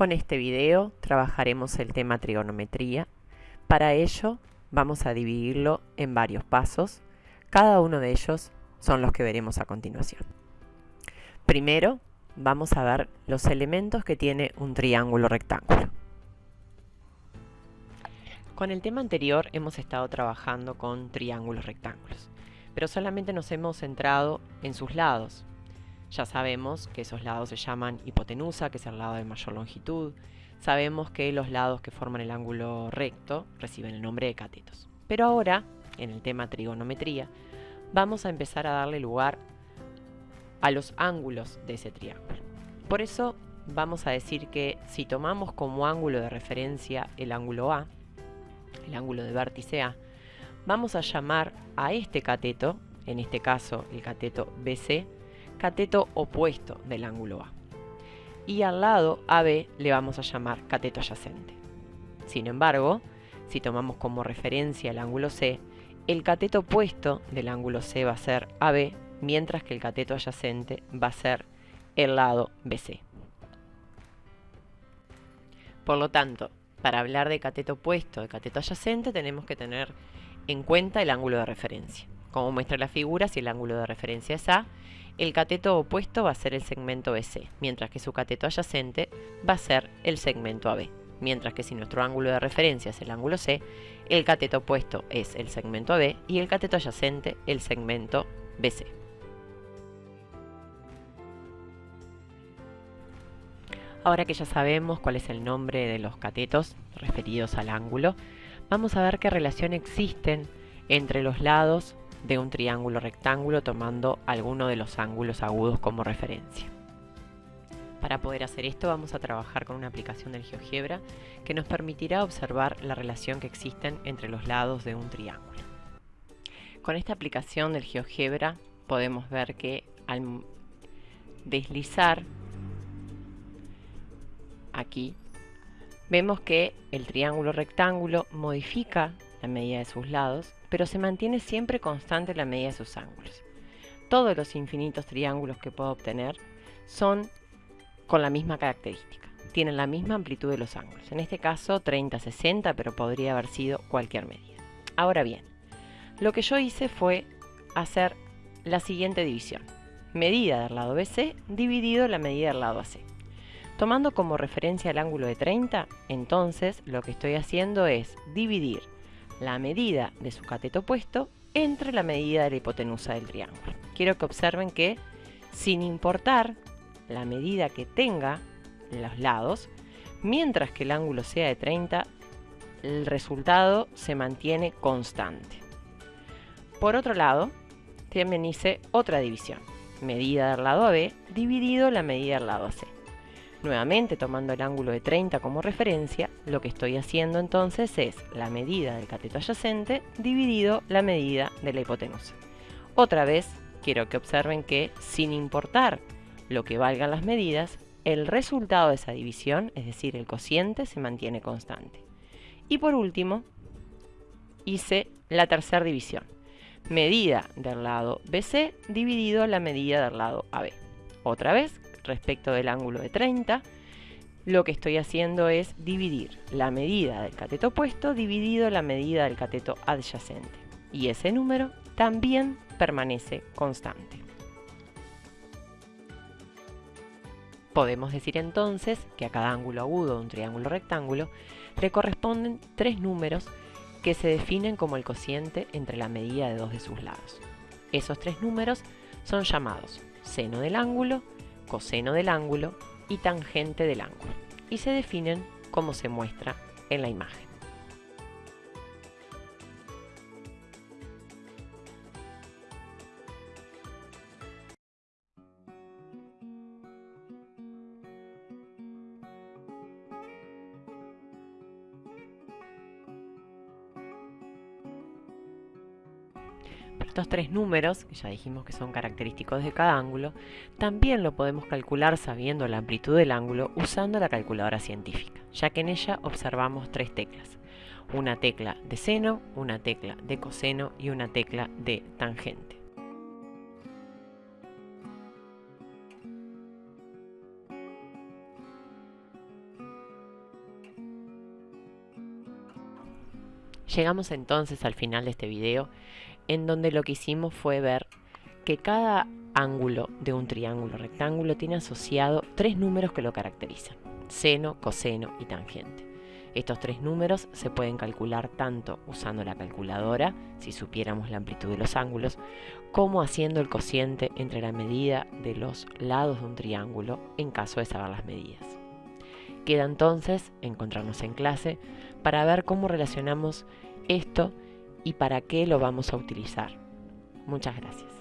Con este video trabajaremos el tema trigonometría. Para ello vamos a dividirlo en varios pasos. Cada uno de ellos son los que veremos a continuación. Primero vamos a ver los elementos que tiene un triángulo rectángulo. Con el tema anterior hemos estado trabajando con triángulos rectángulos, pero solamente nos hemos centrado en sus lados, ya sabemos que esos lados se llaman hipotenusa, que es el lado de mayor longitud. Sabemos que los lados que forman el ángulo recto reciben el nombre de catetos. Pero ahora, en el tema trigonometría, vamos a empezar a darle lugar a los ángulos de ese triángulo. Por eso vamos a decir que si tomamos como ángulo de referencia el ángulo A, el ángulo de vértice A, vamos a llamar a este cateto, en este caso el cateto BC, cateto opuesto del ángulo A. Y al lado AB le vamos a llamar cateto adyacente. Sin embargo, si tomamos como referencia el ángulo C, el cateto opuesto del ángulo C va a ser AB, mientras que el cateto adyacente va a ser el lado BC. Por lo tanto, para hablar de cateto opuesto de cateto adyacente tenemos que tener en cuenta el ángulo de referencia. Como muestra la figura, si el ángulo de referencia es A, el cateto opuesto va a ser el segmento BC, mientras que su cateto adyacente va a ser el segmento AB. Mientras que si nuestro ángulo de referencia es el ángulo C, el cateto opuesto es el segmento AB y el cateto adyacente el segmento BC. Ahora que ya sabemos cuál es el nombre de los catetos referidos al ángulo, vamos a ver qué relación existen entre los lados de un triángulo rectángulo tomando alguno de los ángulos agudos como referencia. Para poder hacer esto vamos a trabajar con una aplicación del GeoGebra que nos permitirá observar la relación que existen entre los lados de un triángulo. Con esta aplicación del GeoGebra podemos ver que al deslizar aquí vemos que el triángulo rectángulo modifica la medida de sus lados pero se mantiene siempre constante la medida de sus ángulos. Todos los infinitos triángulos que puedo obtener son con la misma característica, tienen la misma amplitud de los ángulos. En este caso 30-60, pero podría haber sido cualquier medida. Ahora bien, lo que yo hice fue hacer la siguiente división. Medida del lado BC dividido la medida del lado AC. Tomando como referencia el ángulo de 30, entonces lo que estoy haciendo es dividir la medida de su cateto opuesto entre la medida de la hipotenusa del triángulo. Quiero que observen que sin importar la medida que tenga los lados, mientras que el ángulo sea de 30, el resultado se mantiene constante. Por otro lado, también hice otra división, medida del lado AB dividido la medida del lado AC. Nuevamente tomando el ángulo de 30 como referencia, lo que estoy haciendo entonces es la medida del cateto adyacente dividido la medida de la hipotenusa. Otra vez, quiero que observen que sin importar lo que valgan las medidas, el resultado de esa división, es decir, el cociente, se mantiene constante. Y por último, hice la tercera división. Medida del lado BC dividido la medida del lado AB. Otra vez, respecto del ángulo de 30, lo que estoy haciendo es dividir la medida del cateto opuesto dividido la medida del cateto adyacente. Y ese número también permanece constante. Podemos decir entonces que a cada ángulo agudo de un triángulo rectángulo le corresponden tres números que se definen como el cociente entre la medida de dos de sus lados. Esos tres números son llamados seno del ángulo, coseno del ángulo y tangente del ángulo, y se definen como se muestra en la imagen. estos tres números, que ya dijimos que son característicos de cada ángulo, también lo podemos calcular sabiendo la amplitud del ángulo usando la calculadora científica, ya que en ella observamos tres teclas. Una tecla de seno, una tecla de coseno y una tecla de tangente. Llegamos entonces al final de este video en donde lo que hicimos fue ver que cada ángulo de un triángulo rectángulo tiene asociado tres números que lo caracterizan, seno, coseno y tangente. Estos tres números se pueden calcular tanto usando la calculadora, si supiéramos la amplitud de los ángulos, como haciendo el cociente entre la medida de los lados de un triángulo en caso de saber las medidas. Queda entonces encontrarnos en clase para ver cómo relacionamos esto y para qué lo vamos a utilizar. Muchas gracias.